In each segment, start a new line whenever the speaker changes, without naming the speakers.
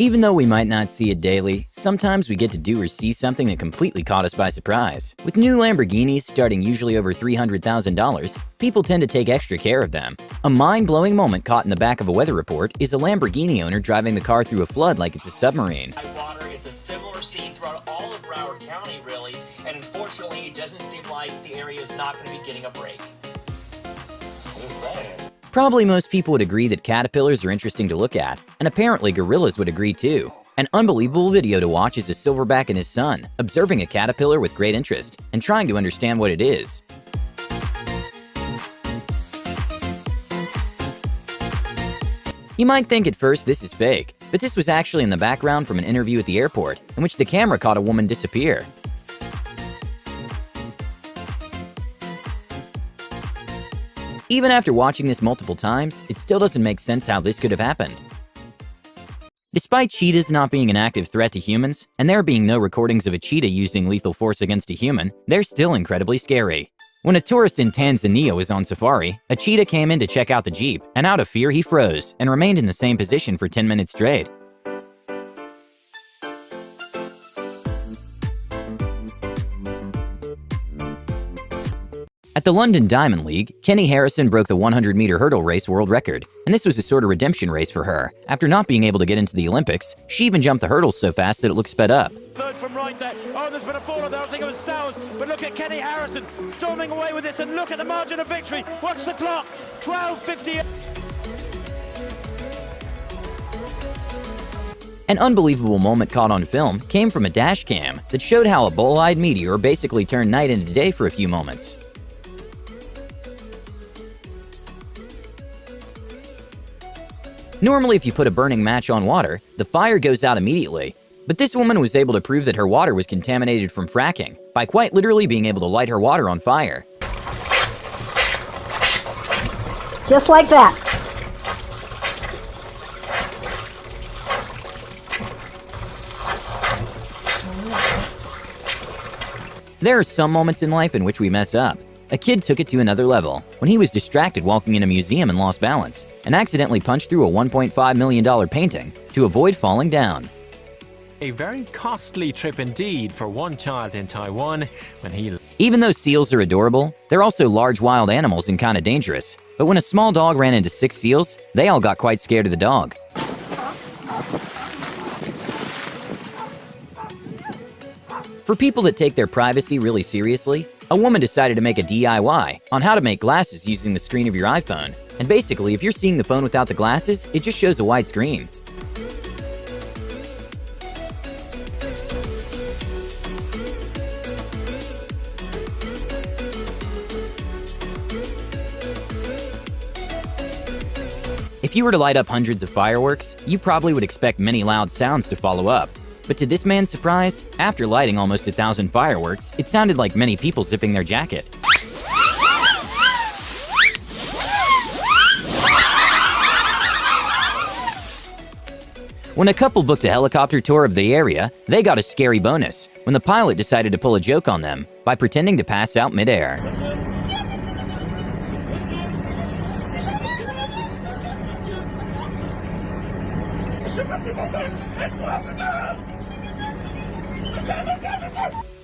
Even though we might not see it daily, sometimes we get to do or see something that completely caught us by surprise. With new Lamborghinis starting usually over $300,000, people tend to take extra care of them. A mind-blowing moment caught in the back of a weather report is a Lamborghini owner driving the car through a flood like it's a submarine.
Water, it's a similar scene throughout all of Broward County, really, and unfortunately, it doesn't seem like the area is not going to be getting a break.
Probably most people would agree that caterpillars are interesting to look at, and apparently gorillas would agree too. An unbelievable video to watch is a silverback and his son, observing a caterpillar with great interest and trying to understand what it is. You might think at first this is fake, but this was actually in the background from an interview at the airport, in which the camera caught a woman disappear. Even after watching this multiple times, it still doesn't make sense how this could have happened. Despite cheetahs not being an active threat to humans, and there being no recordings of a cheetah using lethal force against a human, they're still incredibly scary. When a tourist in Tanzania was on safari, a cheetah came in to check out the jeep, and out of fear he froze and remained in the same position for 10 minutes straight. At the London Diamond League, Keni Harrison broke the 100-meter hurdle race world record, and this was a sort of redemption race for her. After not being able to get into the Olympics, she even jumped the hurdles so fast that it looked sped up.
Third from right there. Oh, there's been a fall there. I think it was Stowers. But look at Keni Harrison storming away with this, and look at the margin of victory. Watch the clock. 12.50.
An unbelievable moment caught on film came from a dash cam that showed how a bolide meteor basically turned night into day for a few moments. Normally, if you put a burning match on water, the fire goes out immediately. But this woman was able to prove that her water was contaminated from fracking by quite literally being able to light her water on fire.
Just like that.
There are some moments in life in which we mess up, a kid took it to another level when he was distracted walking in a museum and lost balance and accidentally punched through a $1.5 million painting to avoid falling down.
A very costly trip indeed for one child in Taiwan when he...
Even though seals are adorable, they're also large wild animals and kinda dangerous. But when a small dog ran into six seals, they all got quite scared of the dog. For people that take their privacy really seriously, a woman decided to make a DIY on how to make glasses using the screen of your iPhone. And basically, if you're seeing the phone without the glasses, it just shows a white screen. If you were to light up hundreds of fireworks, you probably would expect many loud sounds to follow up. But to this man's surprise, after lighting almost a thousand fireworks, it sounded like many people zipping their jacket. When a couple booked a helicopter tour of the area, they got a scary bonus when the pilot decided to pull a joke on them by pretending to pass out midair.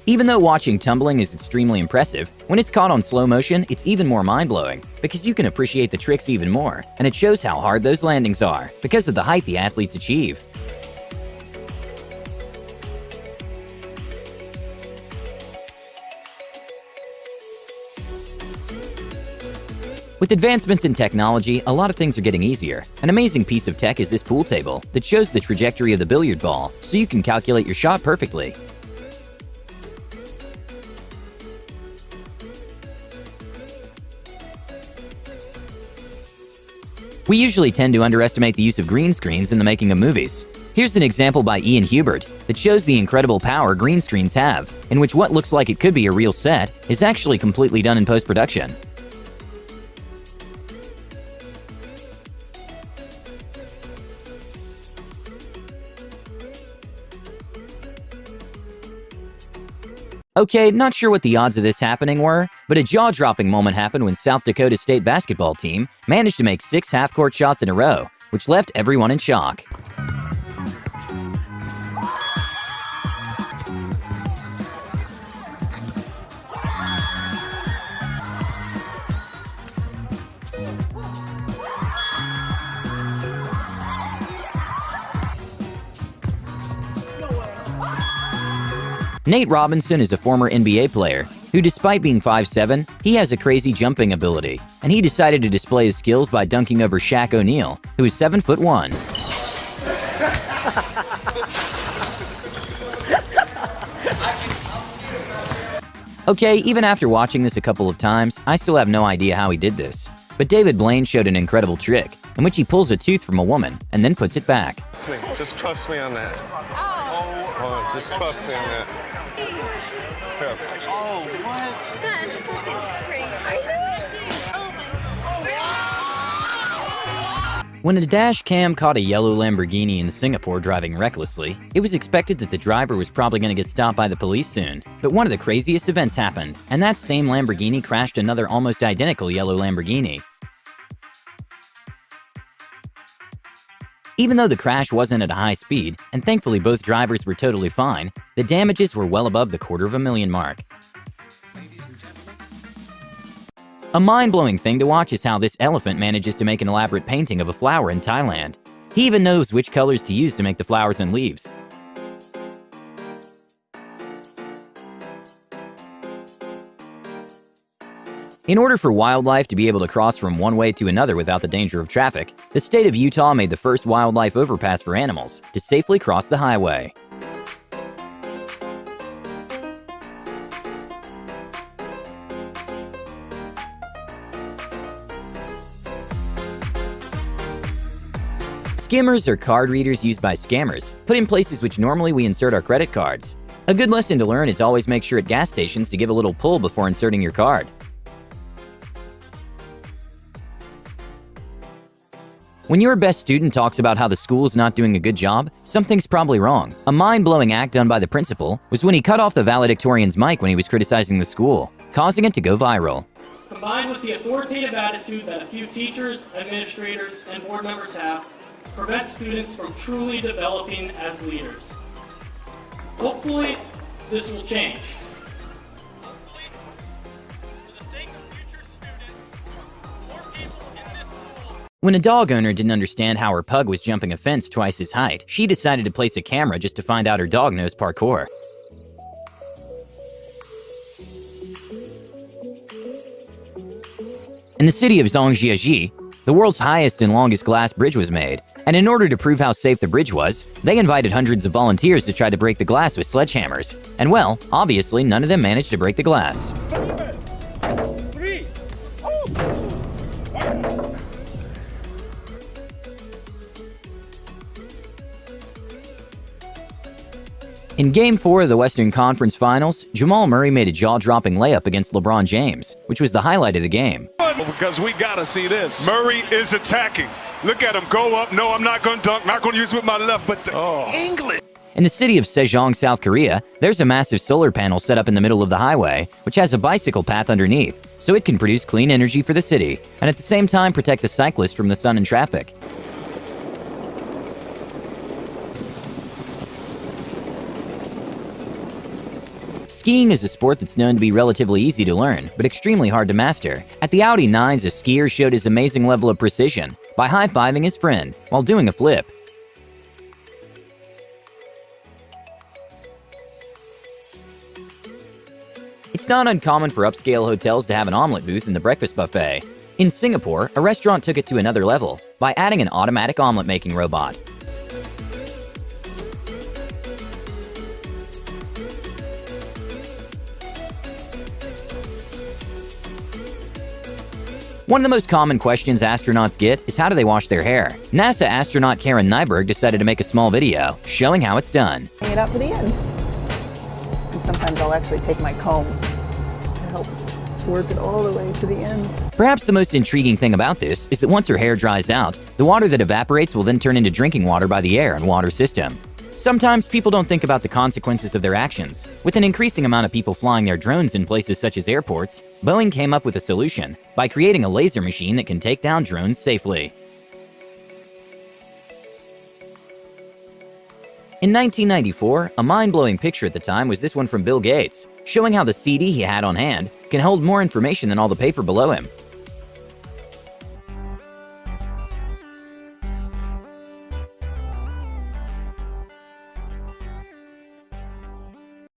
Even though watching tumbling is extremely impressive, when it's caught on slow motion, it's even more mind-blowing, because you can appreciate the tricks even more, and it shows how hard those landings are, because of the height the athletes achieve. With advancements in technology, a lot of things are getting easier. An amazing piece of tech is this pool table that shows the trajectory of the billiard ball, so you can calculate your shot perfectly. We usually tend to underestimate the use of green screens in the making of movies. Here's an example by Ian Hubert that shows the incredible power green screens have, in which what looks like it could be a real set is actually completely done in post-production. Okay, not sure what the odds of this happening were, but a jaw-dropping moment happened when South Dakota State basketball team managed to make six half-court shots in a row, which left everyone in shock. Nate Robinson is a former NBA player who, despite being 5'7", he has a crazy jumping ability, and he decided to display his skills by dunking over Shaq O'Neal, who is 7'1". Okay, even after watching this a couple of times, I still have no idea how he did this. But David Blaine showed an incredible trick, in which he pulls a tooth from a woman and then puts it back.
Trust me. Just trust me on that. Oh, just trust me on that. Here.
Oh, what?
That's fucking crazy. Oh my
When a dash cam caught a yellow Lamborghini in Singapore driving recklessly, it was expected that the driver was probably going to get stopped by the police soon. But one of the craziest events happened, and that same Lamborghini crashed another almost identical yellow Lamborghini. Even though the crash wasn't at a high speed, and thankfully both drivers were totally fine, the damages were well above the quarter of a million mark. A mind-blowing thing to watch is how this elephant manages to make an elaborate painting of a flower in Thailand. He even knows which colors to use to make the flowers and leaves. In order for wildlife to be able to cross from one way to another without the danger of traffic, the state of Utah made the first wildlife overpass for animals to safely cross the highway. Skimmers are card readers used by scammers, put in places which normally we insert our credit cards. A good lesson to learn is always make sure at gas stations to give a little pull before inserting your card. When your best student talks about how the school's not doing a good job, something's probably wrong. A mind-blowing act done by the principal was when he cut off the valedictorian's mic when he was criticizing the school, causing it to go viral.
combined with the authoritative attitude that a few teachers, administrators, and board members have, prevents students from truly developing as leaders. Hopefully, this will change.
When a dog owner didn't understand how her pug was jumping a fence twice his height, she decided to place a camera just to find out her dog knows parkour. In the city of Zhangjiajie, the world's highest and longest glass bridge was made, and in order to prove how safe the bridge was, they invited hundreds of volunteers to try to break the glass with sledgehammers. And well, obviously none of them managed to break the glass. In Game 4 of the Western Conference Finals, Jamal Murray made a jaw-dropping layup against LeBron James, which was the highlight of the game.
Because we got to see this.
Murray is attacking. Look at him go up. No, I'm not going to dunk. Not going to use it with my left, but the
Oh.
English.
In the city of Sejong, South Korea, there's a massive solar panel set up in the middle of the highway, which has a bicycle path underneath, so it can produce clean energy for the city, and at the same time protect the cyclist from the sun and traffic. Skiing is a sport that's known to be relatively easy to learn, but extremely hard to master. At the Audi 9s, a skier showed his amazing level of precision by high-fiving his friend while doing a flip. It's not uncommon for upscale hotels to have an omelet booth in the breakfast buffet. In Singapore, a restaurant took it to another level by adding an automatic omelet making robot. One of the most common questions astronauts get is how do they wash their hair? NASA astronaut Karen Nyberg decided to make a small video showing how it's done.
Hang it out to the ends. And sometimes I'll actually take my comb to help work it all the way to the ends.
Perhaps the most intriguing thing about this is that once her hair dries out, the water that evaporates will then turn into drinking water by the air and water system. Sometimes people don't think about the consequences of their actions. With an increasing amount of people flying their drones in places such as airports, Boeing came up with a solution by creating a laser machine that can take down drones safely. In 1994, a mind-blowing picture at the time was this one from Bill Gates, showing how the CD he had on hand can hold more information than all the paper below him.